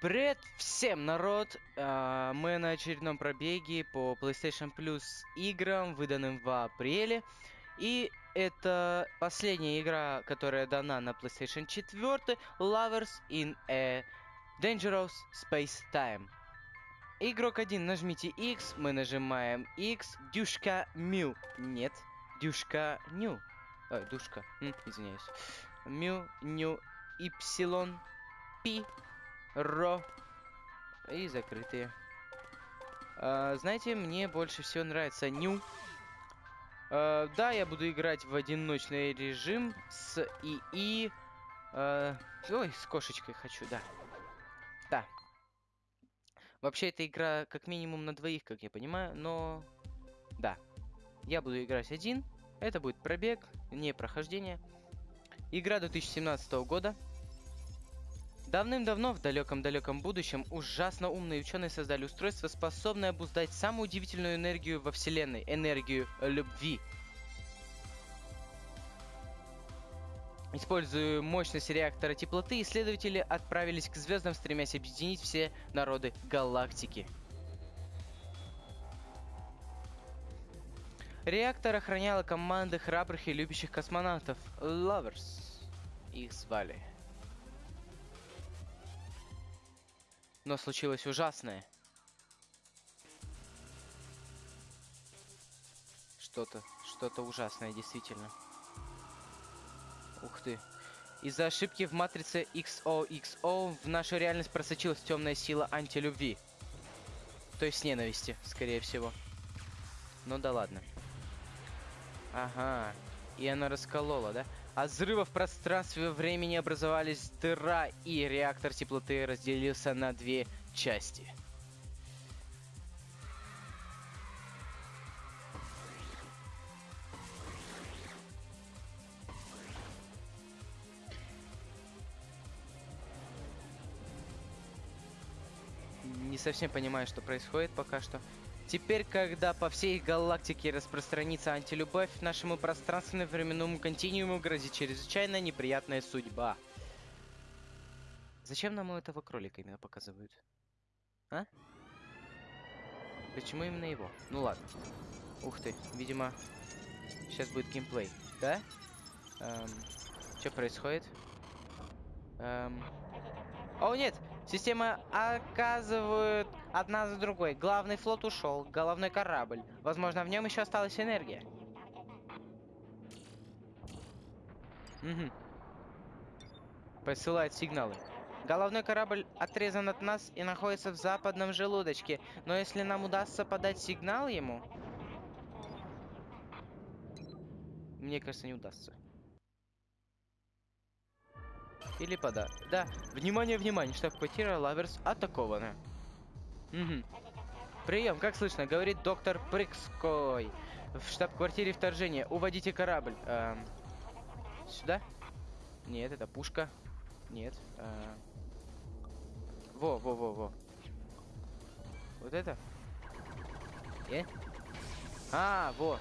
Привет всем, народ! А, Мы на очередном пробеге по PlayStation Plus играм, выданным в апреле. И это последняя игра, которая дана на PlayStation 4, Lovers in a Dangerous Space Time. Игрок 1, нажмите X, мы нажимаем X, дюшка Мю. Нет, дюшка Ню. Ой, душка, извиняюсь. Мю, Ню, Y, Пи, Ро и закрытые. А, знаете, мне больше всего нравится Ню. А, да, я буду играть в одиночный режим с ИИ. А, ой, с кошечкой хочу, да. Да. Вообще, эта игра как минимум на двоих, как я понимаю, но... Да. Я буду играть один. Это будет пробег, не прохождение. Игра 2017 года. Давным-давно, в далеком-далеком будущем, ужасно умные ученые создали устройство, способное обуздать самую удивительную энергию во Вселенной – энергию любви. Используя мощность реактора теплоты, исследователи отправились к звездам, стремясь объединить все народы галактики. Реактор охраняла команды храбрых и любящих космонавтов – Lovers. Их звали. Но случилось ужасное. Что-то, что-то ужасное, действительно. Ух ты. Из-за ошибки в матрице XOXO в нашу реальность просочилась темная сила антилюбви. То есть ненависти, скорее всего. Ну да ладно. Ага. И она расколола, да? От взрыва в пространстве времени образовались дыра, и реактор теплоты разделился на две части. Не совсем понимаю, что происходит пока что. Теперь, когда по всей галактике распространится антилюбовь, нашему пространственно-временному континууму грозит чрезвычайно неприятная судьба. Зачем нам этого кролика именно показывают? А? Почему именно его? Ну ладно. Ух ты, видимо, сейчас будет геймплей. Да? Эм, что происходит? Эм... О, нет! Система оказывает одна за другой. Главный флот ушел, головной корабль. Возможно, в нем еще осталась энергия. Угу. Посылает сигналы. Головной корабль отрезан от нас и находится в западном желудочке. Но если нам удастся подать сигнал ему... Мне кажется, не удастся. Или пода. Да, внимание, внимание, штаб-квартира Лаверс атакована. Угу. Прием, как слышно, говорит доктор Прикской. В штаб-квартире вторжение. Уводите корабль. Эм, сюда? Нет, это пушка. Нет. Э, во, во, во, во. Вот это? Э? А, во.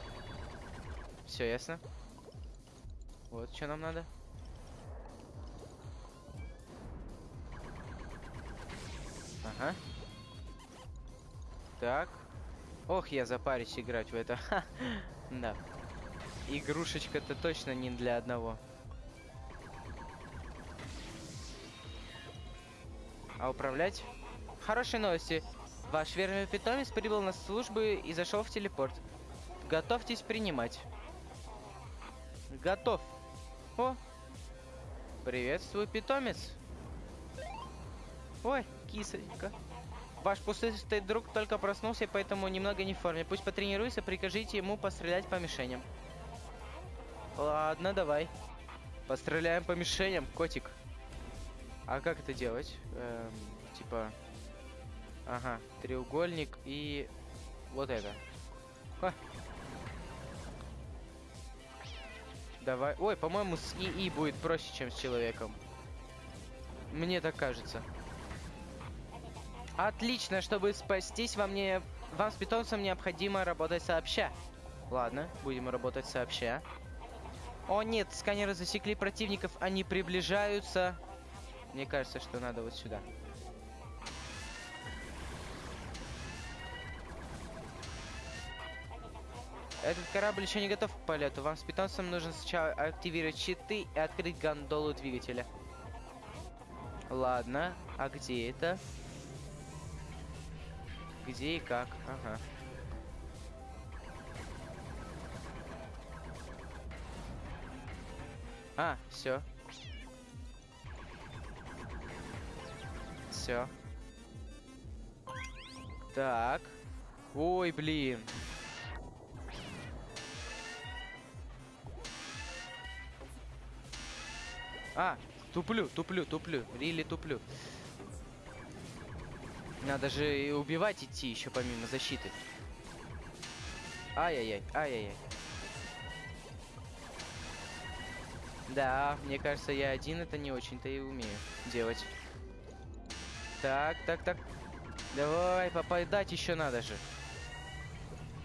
Все ясно. Вот что нам надо. Ага. Так. Ох, я запарюсь играть в это. Да. Игрушечка-то точно не для одного. А управлять? Хорошие новости. Ваш верный питомец прибыл на службу и зашел в телепорт. Готовьтесь принимать. Готов. О! Приветствую, питомец. Ой, кисонька. Ваш пустый друг только проснулся, поэтому немного не в форме. Пусть потренируется, прикажите ему пострелять по мишеням. Ладно, давай. Постреляем по мишеням, котик. А как это делать? Эм, типа... Ага, треугольник и... Вот это. Ха. Давай. Ой, по-моему, с ИИ будет проще, чем с человеком. Мне так кажется. Отлично, чтобы спастись, вам не, вам с питомцем необходимо работать сообща. Ладно, будем работать сообща. О нет, сканеры засекли противников, они приближаются. Мне кажется, что надо вот сюда. Этот корабль еще не готов к полету. Вам с питомцем нужно сначала активировать щиты и открыть гондолу двигателя. Ладно, а где это? Где и как? Ага. А, все. Все. Так. Ой, блин. А, туплю, туплю, туплю. Рили туплю. Надо же и убивать идти еще помимо защиты. Ай-яй-яй, ай-яй-яй. Да, мне кажется, я один это не очень-то и умею делать. Так, так, так. Давай, попадать еще надо же.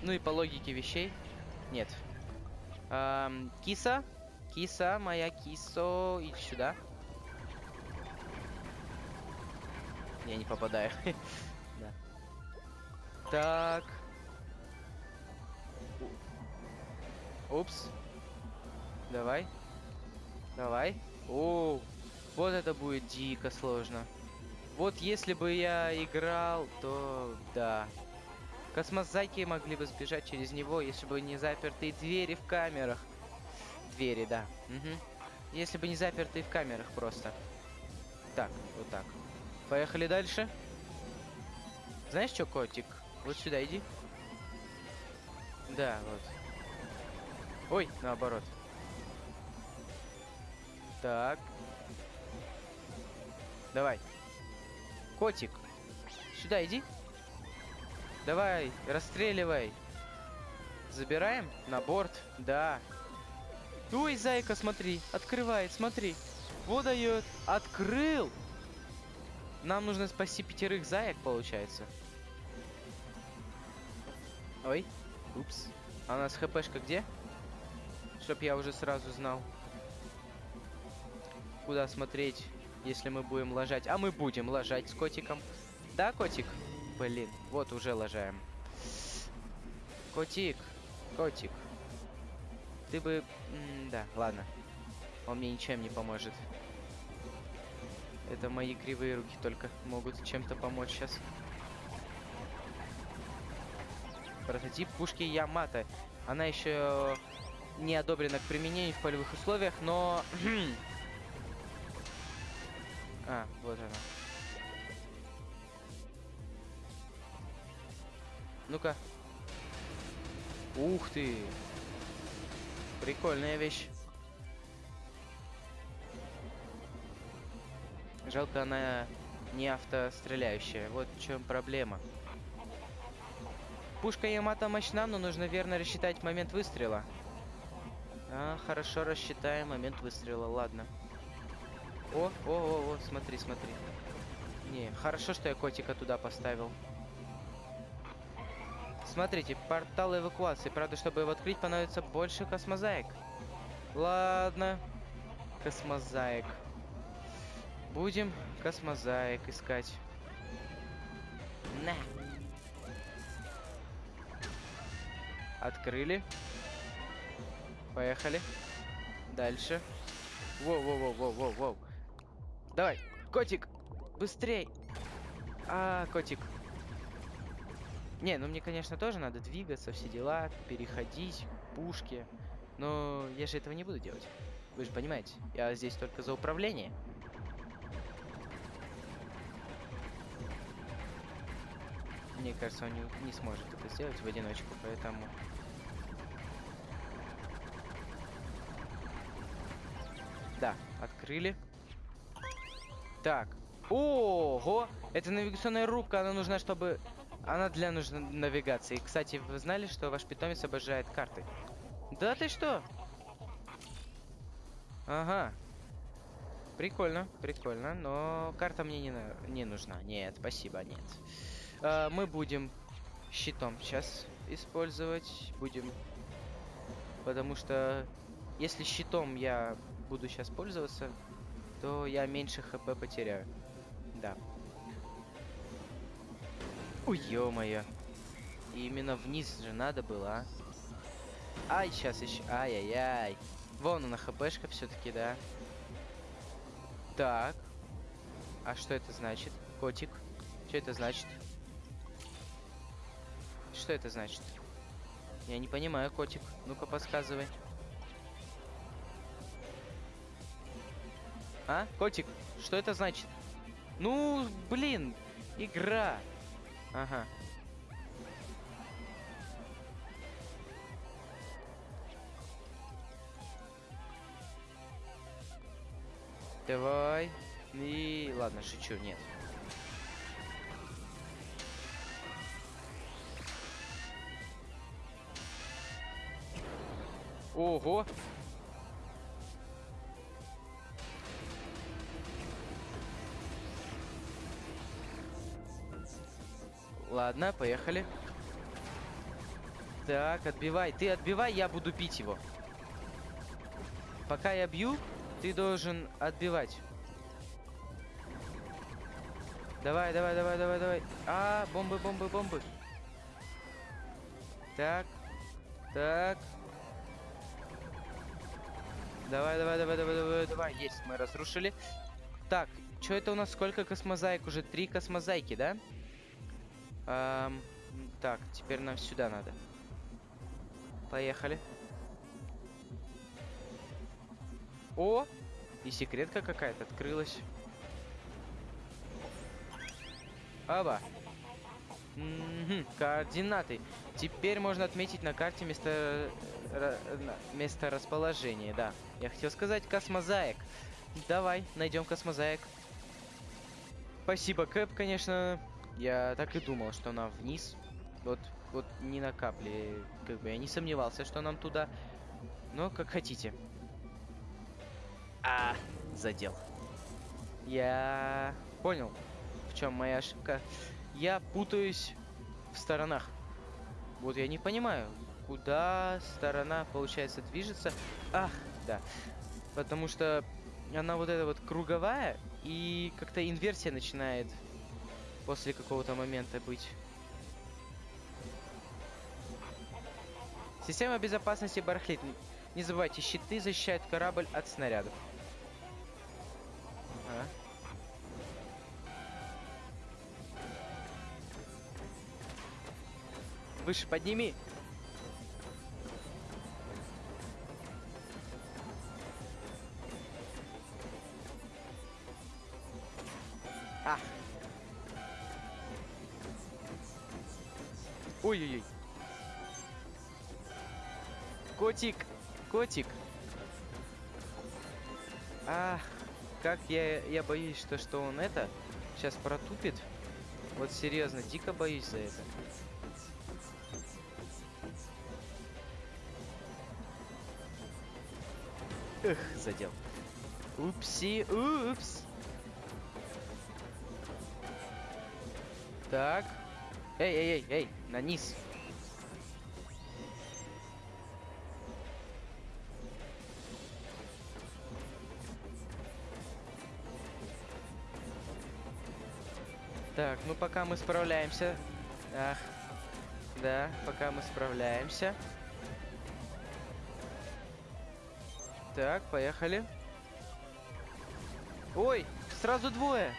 Ну и по логике вещей. Нет. Эм, киса. Киса, моя кисо. Иди сюда. Я не попадаю. да. Так. Упс. Давай. Давай. О, вот это будет дико сложно. Вот если бы я играл, то да. Космозайки могли бы сбежать через него, если бы не запертые двери в камерах. Двери, да. Угу. Если бы не запертые в камерах просто. Так, вот так. Поехали дальше. Знаешь что, котик? Вот сюда иди. Да, вот. Ой, наоборот. Так. Давай. Котик, сюда иди. Давай, расстреливай. Забираем на борт? Да. Ой, зайка, смотри. Открывает, смотри. Вот дает. Открыл. Нам нужно спасти пятерых заек, получается. Ой. Упс. А у нас хпшка где? Чтоб я уже сразу знал. Куда смотреть, если мы будем ложать. А мы будем ложать с котиком. Да, котик? Блин, вот уже ложаем. Котик, котик. Ты бы... М да, ладно. Он мне ничем не поможет. Это мои кривые руки только могут чем-то помочь сейчас. Прототип пушки Ямато. Она еще не одобрена к применению в полевых условиях, но... а, вот она. Ну-ка. Ух ты! Прикольная вещь. Жалко, она не автостреляющая. Вот в чем проблема. Пушка Ямато мощна, но нужно верно рассчитать момент выстрела. А, хорошо рассчитаем момент выстрела, ладно. О, о, о, о, смотри, смотри. Не, хорошо, что я котика туда поставил. Смотрите, портал эвакуации. Правда, чтобы его открыть, понадобится больше космозаек. Ладно. Космозаек. Будем космозаек искать. На. Открыли. Поехали. Дальше. Воу-воу-воу-воу-воу-воу. Давай, котик, быстрей. А, котик. Не, ну мне, конечно, тоже надо двигаться, все дела, переходить, пушки. Но я же этого не буду делать. Вы же понимаете, я здесь только за управление. Мне кажется, он не, не сможет это сделать в одиночку, поэтому... Да, открыли. Так. Ого! Это навигационная рубка, она нужна, чтобы... Она для нужной навигации. Кстати, вы знали, что ваш питомец обожает карты? Да ты что? Ага. Прикольно, прикольно, но карта мне не, не нужна. Нет, спасибо, нет. А, мы будем щитом сейчас использовать. Будем... Потому что если щитом я буду сейчас пользоваться, то я меньше хп потеряю. Да. Ой, ё-моё. Именно вниз же надо было, а? Ай, сейчас еще. Ай-яй-яй. Вон она хпшка все-таки, да. Так. А что это значит? Котик. Что это значит? Что это значит? Я не понимаю, котик. Ну-ка, подсказывай. А, котик, что это значит? Ну, блин, игра. Ага. Давай. И ладно, шучу, нет. Ого! Ладно, поехали. Так, отбивай. Ты отбивай, я буду бить его. Пока я бью, ты должен отбивать. Давай, давай, давай, давай, давай. А, бомбы, бомбы, бомбы. Так. Так. Давай, давай, давай, давай, давай, давай. Есть, мы разрушили. Так, что это у нас? Сколько космозаек? Уже три космозайки, да? Эм, так, теперь нам сюда надо. Поехали. О! И секретка какая-то открылась. Аба. Угу, координаты. Теперь можно отметить на карте место... место расположения, да. Я хотел сказать космозаек. Давай, найдем космозаек. Спасибо, Кэп, конечно. Я так и думал, что нам вниз. Вот, вот ни на капле. Как бы я не сомневался, что нам туда. Но как хотите. А, задел. Я понял, в чем моя ошибка. Я путаюсь в сторонах. Вот я не понимаю, куда сторона, получается, движется. Ах, да. Потому что она вот эта вот круговая, и как-то инверсия начинает после какого-то момента быть. Система безопасности барахлит. Не забывайте, щиты защищают корабль от снарядов. Ага. Выше подними. Ой-ой-ой. Котик, котик. Ах, как я, я боюсь, что, что он это сейчас протупит. Вот серьезно, дико боюсь за это. Эх, задел. Упси, упс. Так. Эй, эй, эй, эй, на низ. Так, ну пока мы справляемся. Ах, да, пока мы справляемся. Так, поехали. Ой, сразу двое.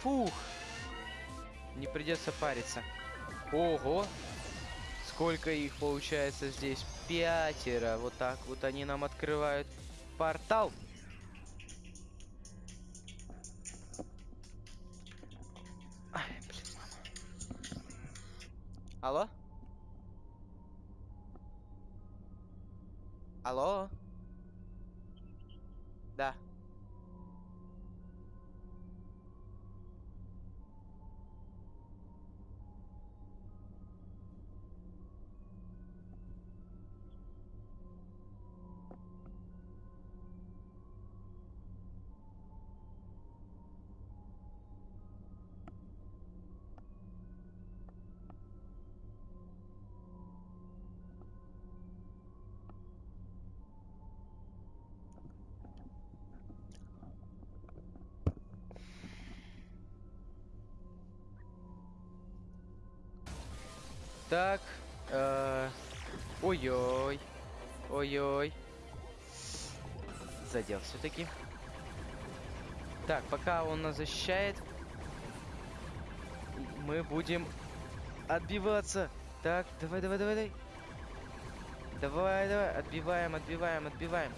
Фух. Не придется париться. Ого. Сколько их получается здесь? Пятеро. Вот так вот они нам открывают портал. Ай, блин, мама. Алло? Алло? Да. Так. э, Ой-ой. Ой-ой. Задел все-таки. Так, пока он нас защищает, мы будем отбиваться. Так, давай, давай, давай, давай. Давай, давай, отбиваем, отбиваем, отбиваем.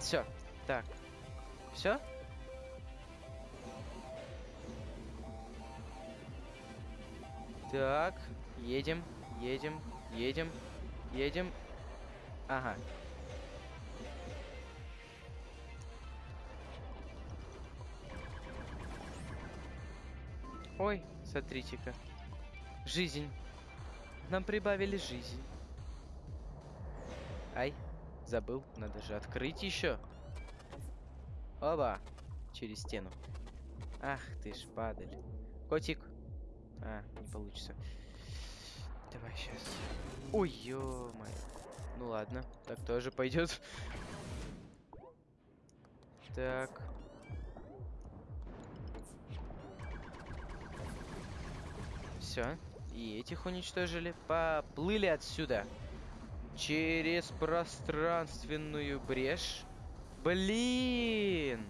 Все, так. Все? Так, едем, едем, едем, едем. Ага. Ой, смотрите-ка. Жизнь. Нам прибавили жизнь. Ай, забыл. Надо же открыть еще. Оба. Через стену. Ах ты ж, падаль. Котик. А, не получится. Ой, ё. Ну ладно, так тоже пойдет. Так. Все. И этих уничтожили. Поплыли отсюда. Через пространственную брешь. Блин!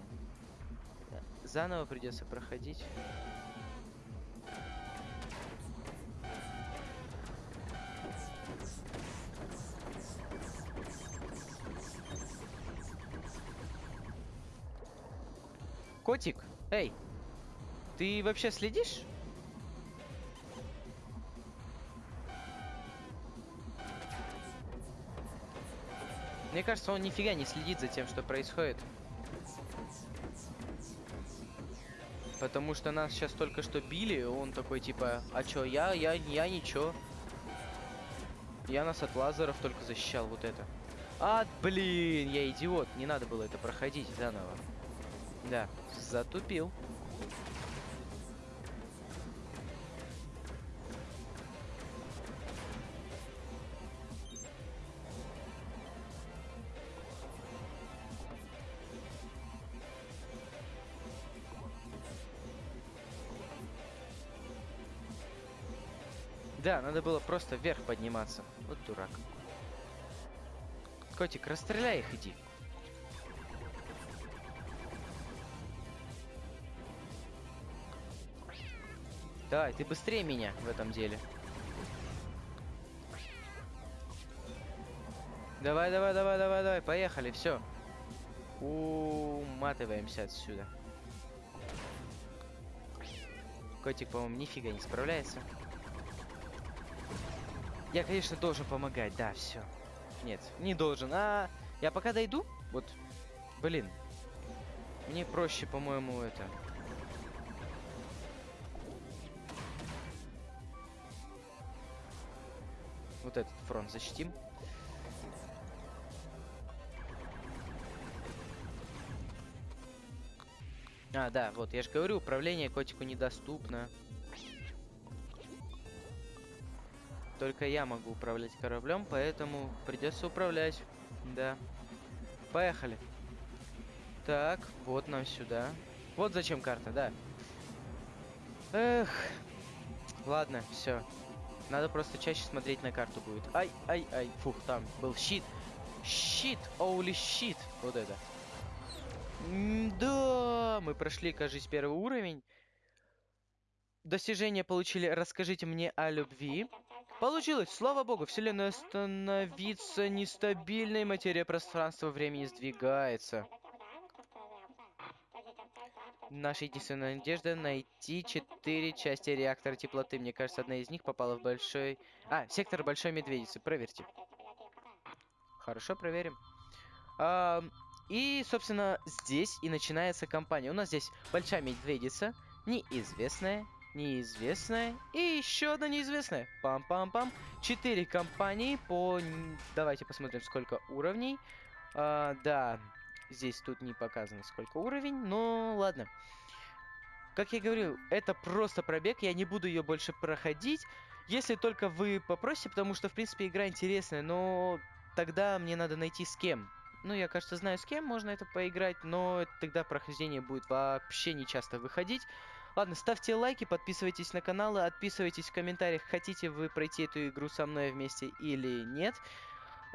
Заново придется проходить. Котик, эй, ты вообще следишь? Мне кажется, он нифига не следит за тем, что происходит. Потому что нас сейчас только что били, он такой типа, а чё, я, я, я ничего. Я нас от лазеров только защищал вот это. А, блин, я идиот, не надо было это проходить заново. Да, затупил. Да, надо было просто вверх подниматься. Вот дурак. Котик, расстреляй их, иди. Давай, ты быстрее меня в этом деле. Давай, давай, давай, давай, давай, поехали, все. Уматываемся отсюда. Котик, по-моему, нифига не справляется. Я, конечно, должен помогать, да, все. Нет, не должен. А, я пока дойду, вот, блин. Мне проще, по-моему, это... Этот фронт защитим. А, да, вот, я же говорю, управление котику недоступно. Только я могу управлять кораблем, поэтому придется управлять. Да. Поехали. Так, вот нам сюда. Вот зачем карта, да. Эх. Ладно, все. Надо просто чаще смотреть на карту будет. Ай, ай, ай. Фух, там был щит. Щит, оули щит. Вот это. М да, мы прошли, кажется, первый уровень. Достижения получили «Расскажите мне о любви». Получилось! Слава богу, Вселенная становится нестабильной, материя пространства времени сдвигается. Наша единственная надежда найти четыре части реактора теплоты. Мне кажется, одна из них попала в большой... А, сектор Большой Медведицы. Проверьте. Хорошо, проверим. А, и, собственно, здесь и начинается кампания. У нас здесь Большая Медведица, неизвестная, неизвестная и еще одна неизвестная. Пам-пам-пам. Четыре компании по... Давайте посмотрим, сколько уровней. А, да, здесь тут не показано, сколько уровень, но ладно. Как я говорил, это просто пробег, я не буду ее больше проходить, если только вы попросите, потому что, в принципе, игра интересная, но тогда мне надо найти с кем. Ну, я, кажется, знаю, с кем можно это поиграть, но тогда прохождение будет вообще не часто выходить. Ладно, ставьте лайки, подписывайтесь на канал, отписывайтесь в комментариях, хотите вы пройти эту игру со мной вместе или нет.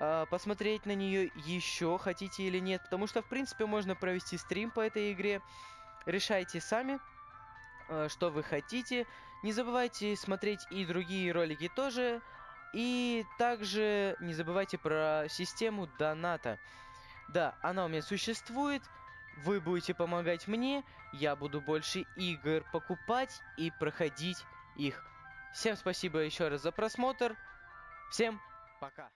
Э, посмотреть на нее еще хотите или нет, потому что, в принципе, можно провести стрим по этой игре. Решайте сами, э, что вы хотите. Не забывайте смотреть и другие ролики тоже. И также не забывайте про систему доната. Да, она у меня существует. Вы будете помогать мне, я буду больше игр покупать и проходить их. Всем спасибо еще раз за просмотр. Всем пока.